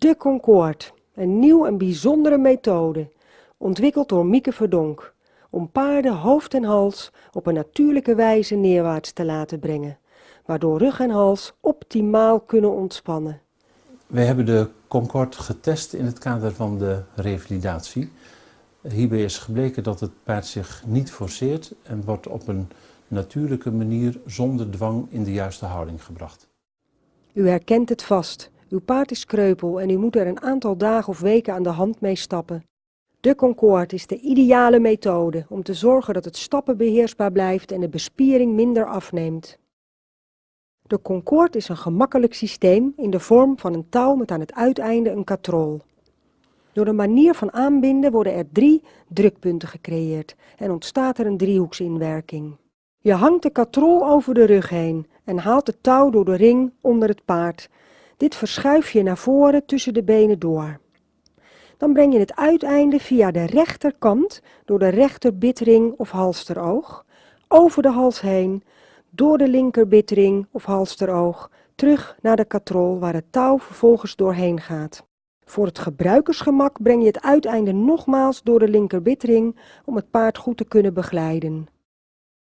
De Concorde, een nieuw en bijzondere methode, ontwikkeld door Mieke Verdonk, om paarden hoofd en hals op een natuurlijke wijze neerwaarts te laten brengen, waardoor rug en hals optimaal kunnen ontspannen. Wij hebben de Concorde getest in het kader van de revalidatie. Hierbij is gebleken dat het paard zich niet forceert en wordt op een natuurlijke manier zonder dwang in de juiste houding gebracht. U herkent het vast. Uw paard is kreupel en u moet er een aantal dagen of weken aan de hand mee stappen. De Concorde is de ideale methode om te zorgen dat het stappen beheersbaar blijft en de bespiering minder afneemt. De Concorde is een gemakkelijk systeem in de vorm van een touw met aan het uiteinde een katrol. Door de manier van aanbinden worden er drie drukpunten gecreëerd en ontstaat er een driehoeksinwerking. Je hangt de katrol over de rug heen en haalt het touw door de ring onder het paard. Dit verschuif je naar voren tussen de benen door. Dan breng je het uiteinde via de rechterkant door de rechterbitring of halsteroog, over de hals heen, door de linkerbitring of halsteroog, terug naar de katrol waar het touw vervolgens doorheen gaat. Voor het gebruikersgemak breng je het uiteinde nogmaals door de linkerbitring om het paard goed te kunnen begeleiden.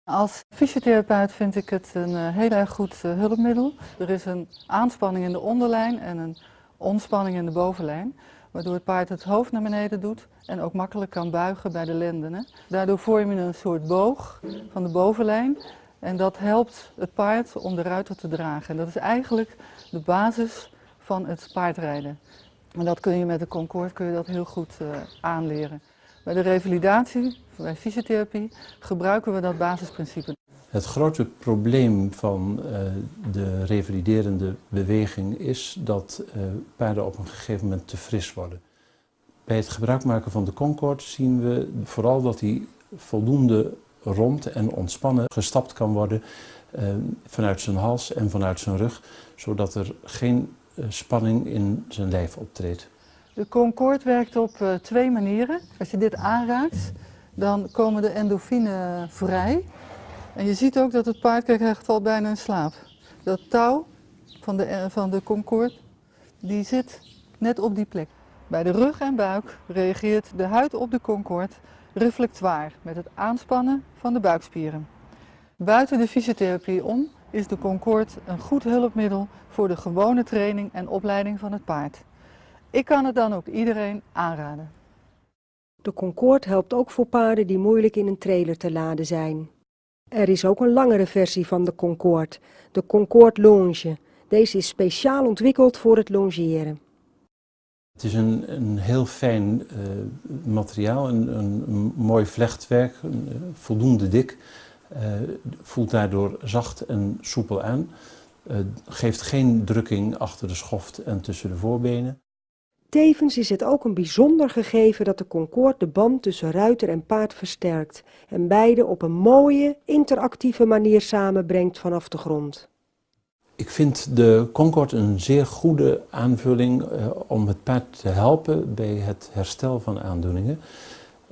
Als fysiotherapeut vind ik het een uh, heel erg goed uh, hulpmiddel. Er is een aanspanning in de onderlijn en een ontspanning in de bovenlijn, waardoor het paard het hoofd naar beneden doet en ook makkelijk kan buigen bij de lendenen. Daardoor vorm je een soort boog van de bovenlijn en dat helpt het paard om de ruiter te dragen. En dat is eigenlijk de basis van het paardrijden. En dat kun je met de Concorde kun je dat heel goed uh, aanleren. Bij de revalidatie, bij fysiotherapie, gebruiken we dat basisprincipe. Het grote probleem van uh, de revaliderende beweging is dat uh, paarden op een gegeven moment te fris worden. Bij het gebruik maken van de Concorde zien we vooral dat die voldoende rond en ontspannen gestapt kan worden uh, vanuit zijn hals en vanuit zijn rug, zodat er geen spanning in zijn lijf optreedt. De Concorde werkt op uh, twee manieren. Als je dit aanraakt, dan komen de endorfine vrij. En je ziet ook dat het paard krijgt al bijna in slaap. Dat touw van de, uh, van de Concorde, die zit net op die plek. Bij de rug en buik reageert de huid op de Concorde reflectoir met het aanspannen van de buikspieren. Buiten de fysiotherapie om is de Concorde een goed hulpmiddel voor de gewone training en opleiding van het paard. Ik kan het dan ook iedereen aanraden. De Concorde helpt ook voor paarden die moeilijk in een trailer te laden zijn. Er is ook een langere versie van de Concorde, de Concorde Longe. Deze is speciaal ontwikkeld voor het longeren. Het is een, een heel fijn uh, materiaal, een, een, een, mooi vlechtwerk, een, uh, voldoende dik. Uh, voelt daardoor zacht en soepel aan. geeft geen drukking achter de schoft en tussen de voorbenen. Tevens is het ook een bijzonder gegeven dat de Concorde de band tussen ruiter en paard versterkt en beide op een mooie, interactieve manier samenbrengt vanaf de grond. Ik vind de Concorde een zeer goede aanvulling uh, om het paard te helpen bij het herstel van aandoeningen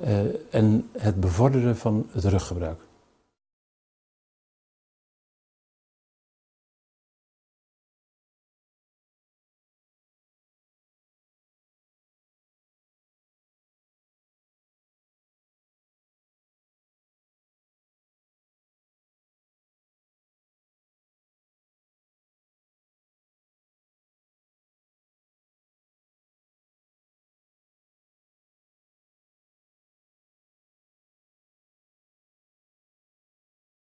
uh, en het bevorderen van het ruggebruik.